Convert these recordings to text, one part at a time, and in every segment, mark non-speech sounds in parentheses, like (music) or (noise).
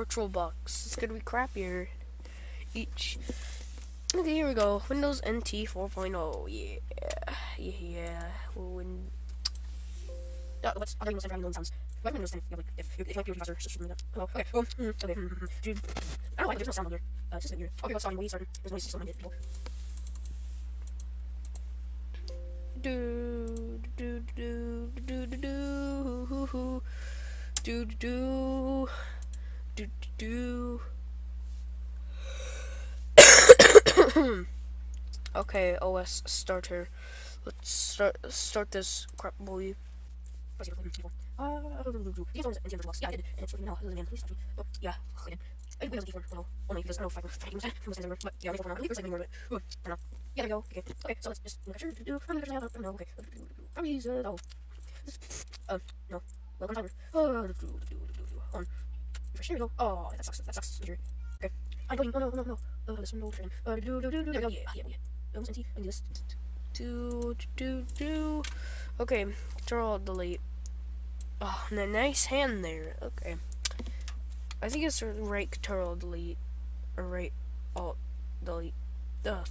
virtual box. It's gonna be crappier each. Okay, here we go. Windows NT 4.0. Yeah, yeah, yeah. Win. Uh, what's other Windows 10 having sounds? What Windows 10? Yeah, like if if, just something like that. Oh, okay. Oh, mm, okay. Mm. Dude, I don't know why there's no sound on there. Uh, it's just weird. Okay, let's start. We start. There's noise system on it. People. Do do do do do do do do do do. okay, OS starter. Let's start start this crap boy. Uh, yeah, I did. And it's freaking now. Man, please stop me. Oh, yeah. I did wait on the keyboard. I don't know if I can find. I'm going to but yeah, I'm going to leave I don't know. Yeah, there we go. Okay, so let's just to do. I? I don't know. Okay, to do, Refresh. There we go. Oh, that sucks. That sucks. Injury. Okay. I'm going. Oh no, no, no. Uh, this one no train. Uh, do do do do. There we go. Yeah, yeah, yeah. Don't send I do this. Do do do. Okay. Control delete. Oh, and a nice hand there. Okay. I think it's right control delete. Or right alt delete. Uh,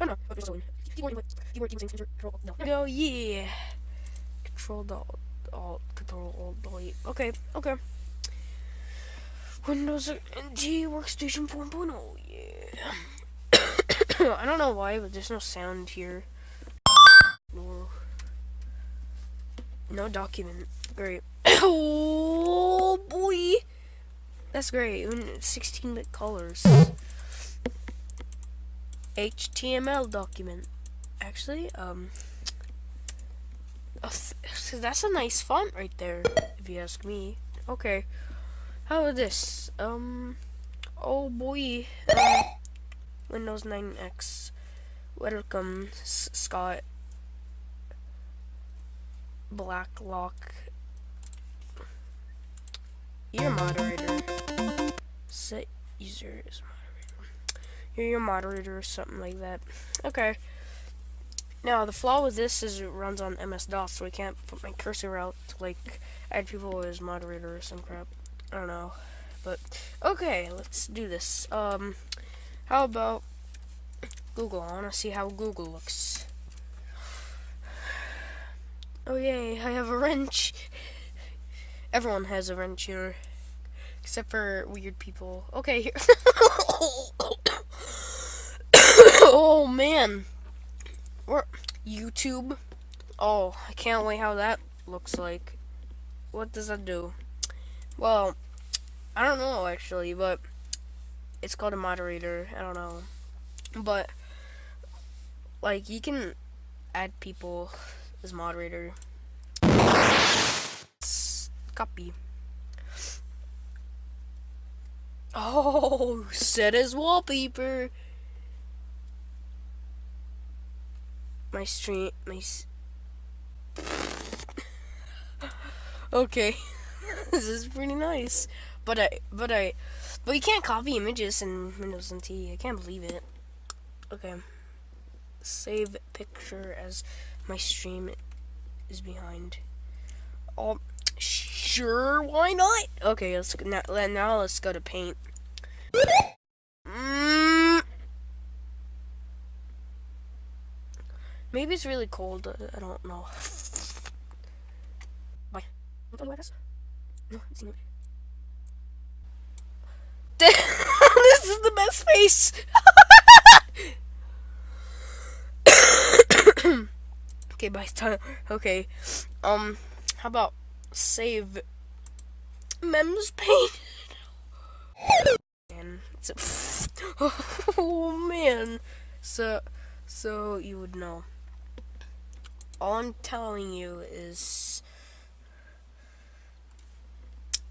I don't know. But keyboard input. Keyboard keyboard control. No. Go. Yeah. Control alt alt control alt delete. Okay. Okay. Windows NT Workstation 4.0. Yeah. (coughs) I don't know why, but there's no sound here. No document. Great. (coughs) oh boy, that's great. 16-bit colors. HTML document. Actually, um, (coughs) oh, that's a nice font right there, if you ask me. Okay, how about this? Um, oh boy, (coughs) Windows 9X. Welcome, Scott. Blacklock your moderator. Set user as moderator. You're your moderator or something like that. Okay. Now, the flaw with this is it runs on MS-DOS, so I can't put my cursor out to, like, add people as moderator or some crap. I don't know. But, okay, let's do this. Um, how about Google? I want to see how Google looks. Oh, yay, I have a wrench. Everyone has a wrench here. Except for weird people. Okay, here. (coughs) oh, man. We're YouTube. Oh, I can't wait how that looks like. What does that do? Well, I don't know, actually, but it's called a moderator. I don't know. But, like, you can add people as moderator. Copy. Oh, set as wallpaper. My stream, my. (laughs) okay, this is pretty nice. But I, but I, but you can't copy images in Windows NT. I can't believe it. Okay, save picture as my stream is behind. Oh, Sure, why not? Okay, let's now, now let's go to paint. Mm. Maybe it's really cold. I don't know. Bye. (laughs) This is the best face. (coughs) okay, bye. Okay. Um, how about save mems paint. and (laughs) oh man, so so you would know. All I'm telling you is,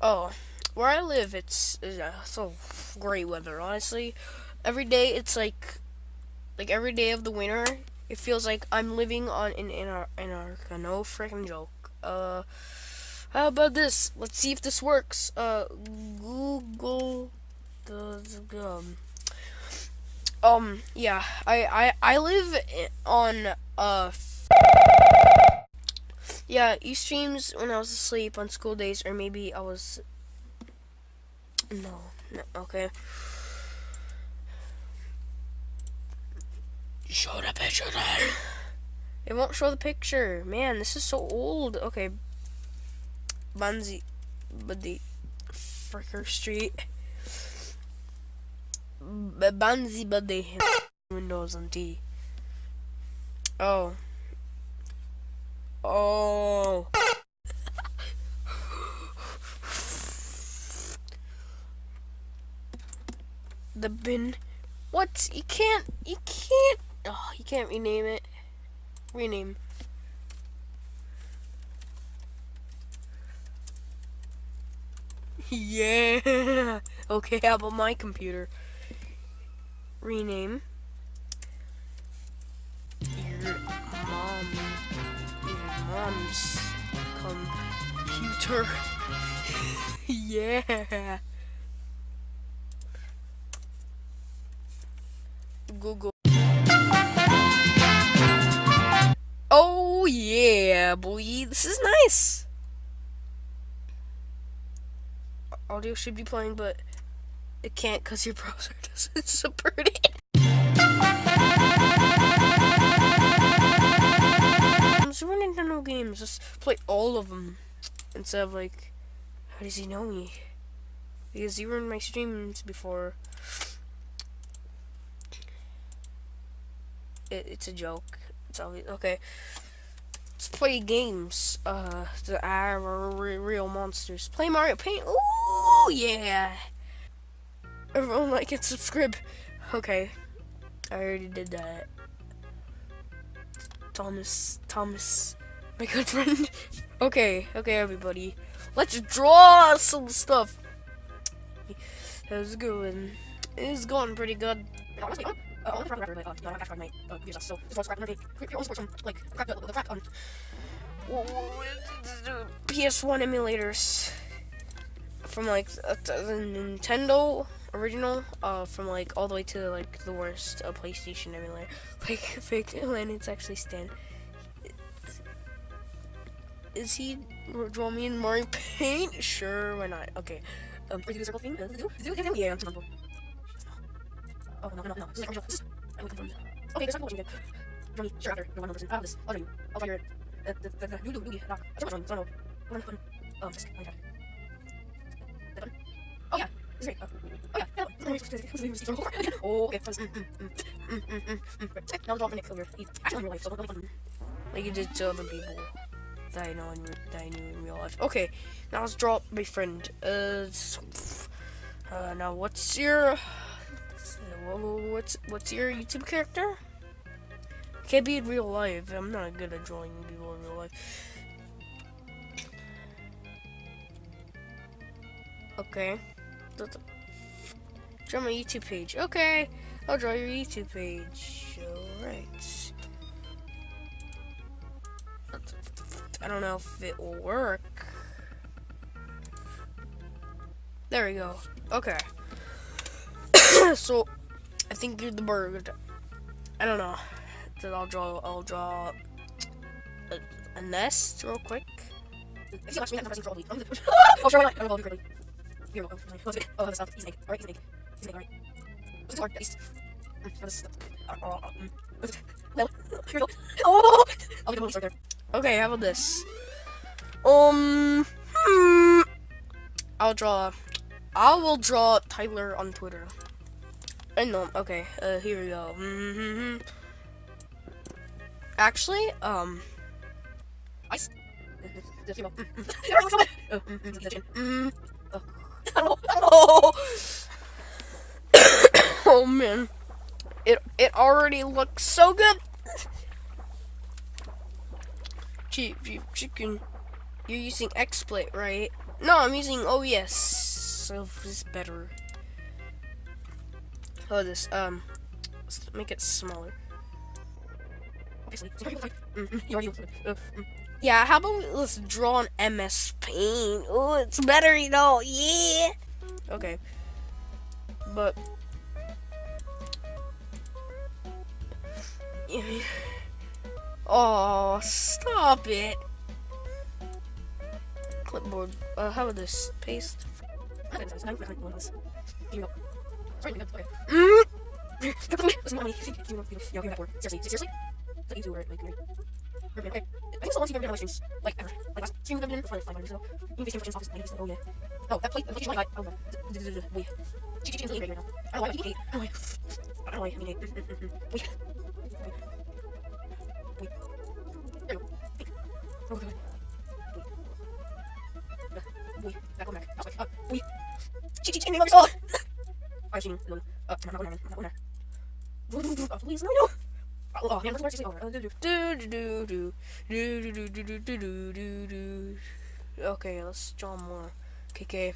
oh, where I live, it's, so great weather. Honestly, every day it's like, like every day of the winter, it feels like I'm living on an Antarctica. No freaking joke. Uh. How about this? Let's see if this works. Uh, Google the um, um, yeah, I I I live on uh. Yeah, you streams when I was asleep on school days, or maybe I was No, no, okay. Show the picture then. It won't show the picture. Man, this is so old. Okay. Bonzi, Buddy, Fricker Street. Bonzi Buddy. Windows on D. Oh. Oh. the bin. What? You can't. You can't. Oh, you can't rename it. Rename. (laughs) Yeah. Okay, how about my computer? Rename. Mom's computer. (laughs) yeah. Google. Oh yeah, boy, this is nice. Audio should be playing, but it can't because your browser (laughs) doesn't support it. Games, just play all of them instead of like, how does he know me? Because you were in my streams before. it, it's a joke. It's always okay. Let's play games. Uh, the are real monsters. Play Mario Paint. Ooh, yeah. Everyone like and subscribe. Okay, I already did that. Thomas, Thomas, my good friend. (laughs) okay, okay, everybody. Let's draw some stuff. How's it going? It's going pretty good. Uh, only for the record, but, uh, you know, I got my, uh, computer so this was scrap another Your own sports from, like, crack the, the crack, um, PS1 emulators from, like, the Nintendo original, uh, from, like, all the way to, like, the worst, uh, PlayStation emulator. (laughs) Like, fake, and it's actually Stan. Is he draw me in Mario Paint? Sure, why not? Okay. Um, do the circle thing? Yeah, I'm comfortable. Oh, no, no, no. This is like original. I would come from... Okay, this is watching again. Join me. Sure, after. You're one person. I have this. I'll join you. I'll try your... Uh, the, the, the, the, doo-doo, doo-doo, knock. I don't so I don't know. One, one, um, this. Okay. That button? Oh, yeah. This is great. Oh, oh yeah. Yeah, oh, okay. Mm, mm, mm, mm, mm, mm. Right. Now the dog Nick over. Actually in real life, so don't let him... Like you did to other people that I know in that I knew in real life. Okay, now let's draw my friend. Uh, uh now what's your what's what's your YouTube character? Can't be in real life. I'm not good at drawing people in real life. Okay. Draw my YouTube page. Okay. I'll draw your YouTube page. Alright. I don't know if it will work. There we go. Okay. so I think you're the bird. I don't know. Then I'll draw. I'll draw a, a nest real quick. If you watch me, I'm pressing control. oh, sure, why not? I don't know. Quickly. You're welcome. Oh, oh, that's not. He's egg. All right, he's egg. He's egg. All right. This is hard, at least. Mm, this. Uh, uh, mm. Well, here we go. Oh, I'll get a little there. Okay, how about this? Um, hmm, I'll draw. I will draw Tyler on Twitter. I know. Okay. Uh, here we go. Mm -hmm. Actually, um, I. (laughs) oh man, it it already looks so good. Cheap, cheap chicken. You're using XSplit, right? No, I'm using OBS, so it's better. Oh, this, um, let's make it smaller. Obviously. (laughs) Yeah, how about we, let's draw an MS Paint? Oh, it's better, you know, yeah! Okay. But... (laughs) Oh, stop it! Clipboard. Uh, how about this? Paste. Mm. Listen, mommy. Yo, you're at work. Seriously, seriously? That you two or like? Okay. I think it's the once you've ever done on my streams. Like ever. Like last stream we've ever done for like five minutes ago. You can face your office. Maybe oh yeah. Oh, that plate, the plate you got. Oh, no. Wait. Chichi Chichi right now. I don't know why. I eight. I don't know why. I don't know why. I mean eight. Wait. Please, no, no. Oh, man, let's over. Do do do do do do do do do do do do. Okay, let's draw more. KK.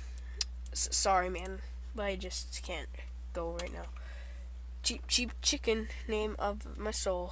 Sorry, man, but I just can't go right now. Cheap, cheap chicken. Name of my soul.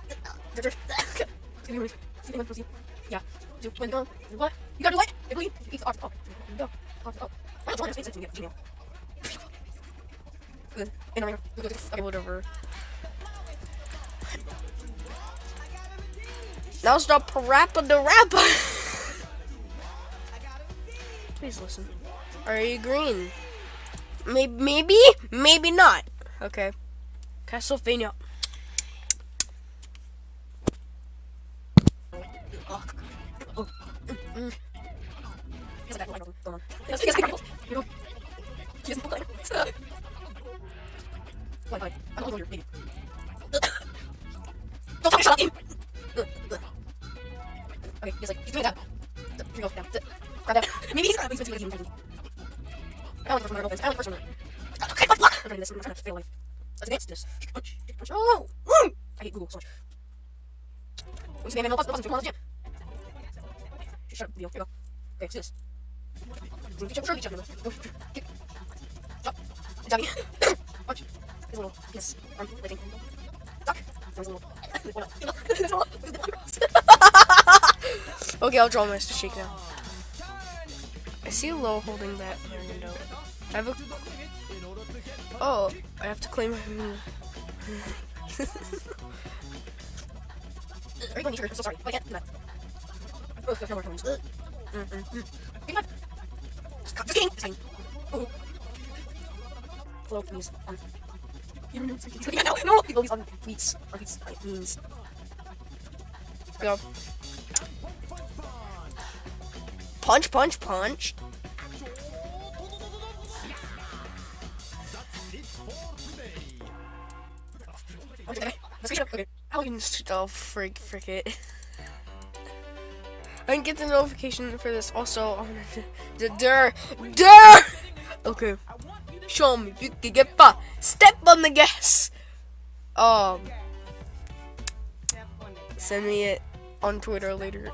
Yeah. Do, when, um, what? You gotta do what? It really, it's off. Oh, go. Oh. Why don't you to say something to? Good. And I'm Okay, whatever. Now stop parappa the rapper. Please listen. Are you green? Maybe, maybe, maybe not. Okay. Castlevania. He's. Okay, what? I'm trying this, I'm trying to fail life. Let's advance this. Punch, punch. Oh! Mm! I hate Google so much. Who's the man? No come on, let's jam. Shut up, video. Here we go. Okay, let's do this. Go. Kick. Jump. Jabby. punch. Here's a little, yes. Arm, waiting. Duck. There's a little. Okay, I'll draw Mr. Shake now. See low holding that window. I have a. Oh, I have to claim. Are (laughs) you I'm so sorry. I can't do that. Oh, no more times. Mm -mm -mm. Oh. Please. No, no, people on tweets. Go. Punch, punch, punch. Oh freak freak it. I can get the notification for this also on the der der Okay. Show me you can get by. Step on the gas. Um send me it on Twitter later.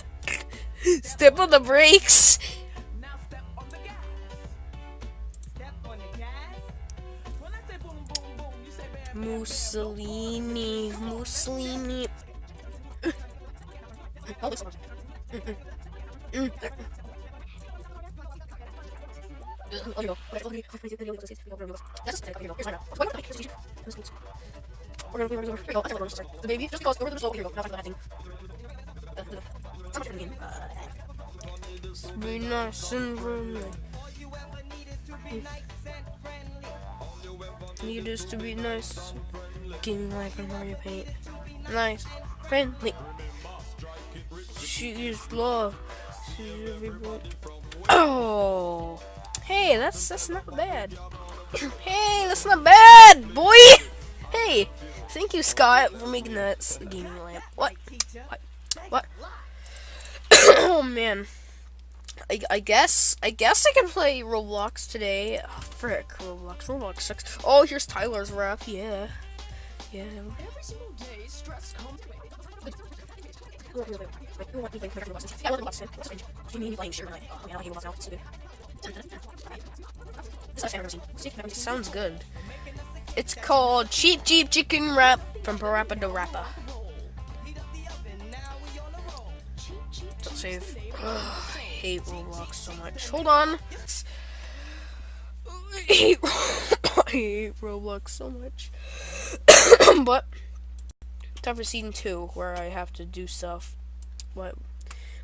(laughs) Step on the brakes. Mussolini, Mussolini. The baby, just because over the slope, here you go. Now I can and Venus. Need us to be nice. Giving life and Mario Paint. Nice. Friendly. She is love. She's everybody. Oh. Hey, that's that's not bad. (coughs) hey, that's not bad, boy. Hey, thank you, Scott, for making that gaming lamp. What? What? What? (coughs) oh man. I, I guess I guess I can play Roblox today. Oh, frick, Roblox, Roblox sucks. Oh, here's Tyler's rap. Yeah, yeah. Every single day, stress comes. Sounds good. It's called Cheap Cheap Chicken Wrap from Parappa the Rapper. Don't save. (sighs) Hate Roblox so much. Hold on. I hate, I hate Roblox so much. (coughs) but time for season two, where I have to do stuff. What?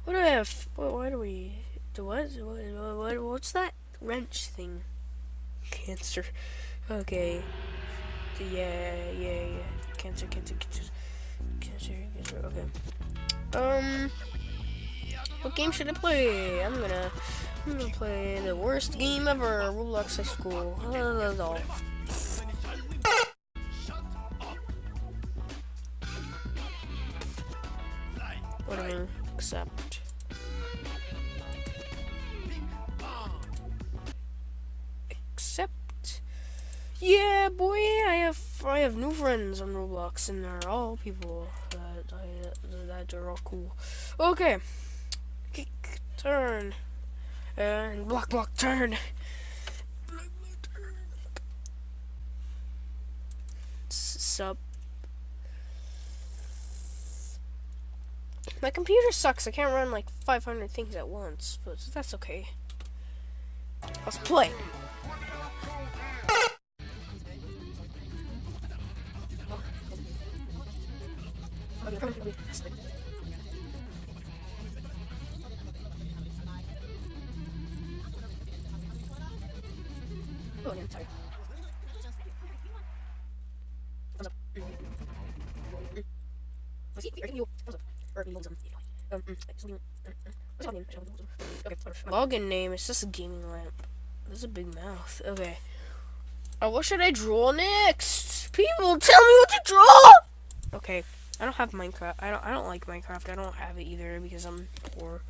What do I have? What? Why do we? Do what? What? what what's that wrench thing? Cancer. Okay. Yeah, yeah, yeah. Cancer, cancer, cancer, cancer, cancer. Okay. Um. What game should I play? I'm gonna. I'm gonna play the worst game ever, Roblox High School. That's all. Whatever. Accept. Accept. Yeah, boy, I have I have new friends on Roblox, and they're all people that I, that are all cool. Okay, kick turn. And block, block, turn. Sup. My computer sucks. I can't run like 500 things at once, but that's okay. Let's play. Login name is just a gaming lamp. There's a big mouth. Okay. Uh, what should I draw next? People, tell me what to draw. Okay. I don't have Minecraft. I don't. I don't like Minecraft. I don't have it either because I'm poor.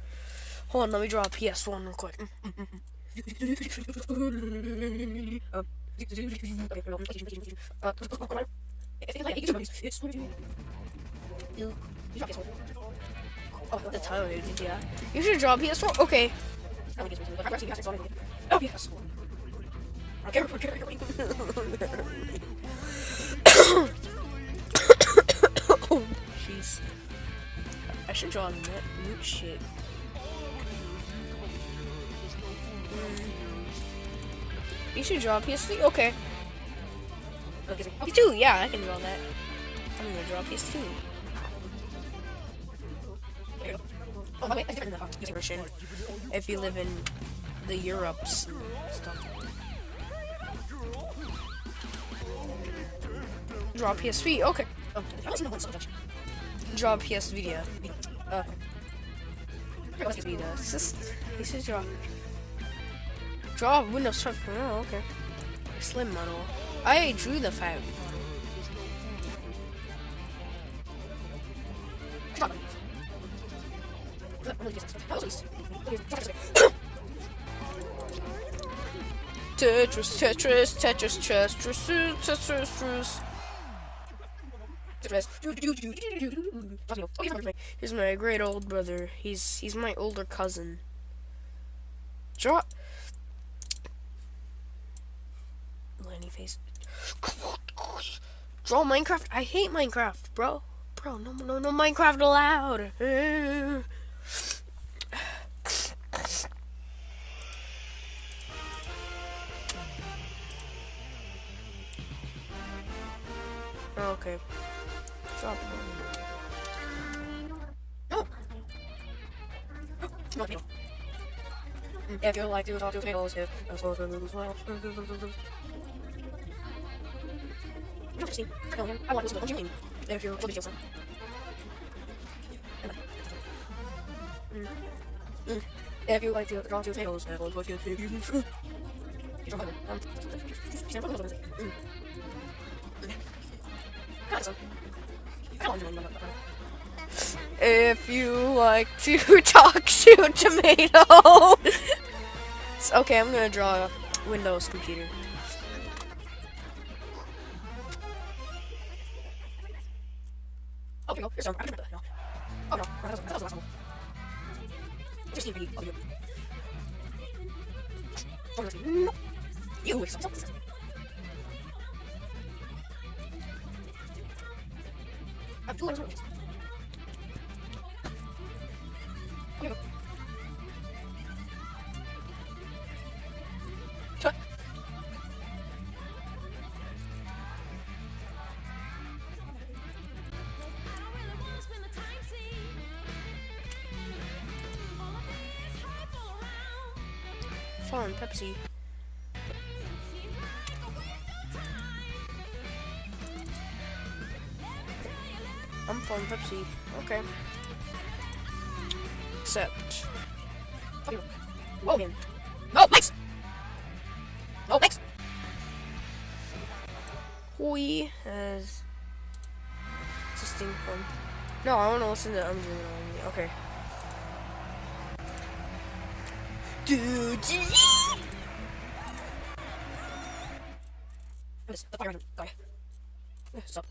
Hold on. Let me draw a PS1 real quick. (laughs) Yeah. You should draw PS4. Okay. Oh, yes. (coughs) oh, jeez. I should draw net loot shit. You should draw PS3. Okay. PS2, yeah, I can draw that. I'm gonna draw PS2. Oh, wait, version. If you live in the Europes stuff. Draw PS3, okay. Oh, draw PS Vita. Uh, Vita. It's just, should draw. Draw Windows 12. Oh, okay. Slim model. I drew the fat. (coughs) Tetris, Tetris, Tetris, Tetris, Tetris, Tetris. He's my great old brother. He's he's my older cousin. Draw. Lenny face. Draw Minecraft. I hate Minecraft, bro. Bro, no, no, no Minecraft allowed. okay. Drop one. Oh. If you like to talk to tables, if I'm supposed to lose I want to to If you're. If you like to (laughs) talk to tables, looking for you. If you like to talk to tomato. okay, I'm gonna draw a Windows computer. Oh, here we go. Here's. No. Oh no, that was, that was the last one. Just need to be. Oh, No. You stop. stop. I have two Fun, Pepsi. I'm fun, Pepsi. Okay. Except. Whoa. No, Max! No, Max! Hoi has. Existing fun. No, I want to listen to I'm doing it on me. Okay. Dude. Yes, the fire hydrant. Sorry. Stop.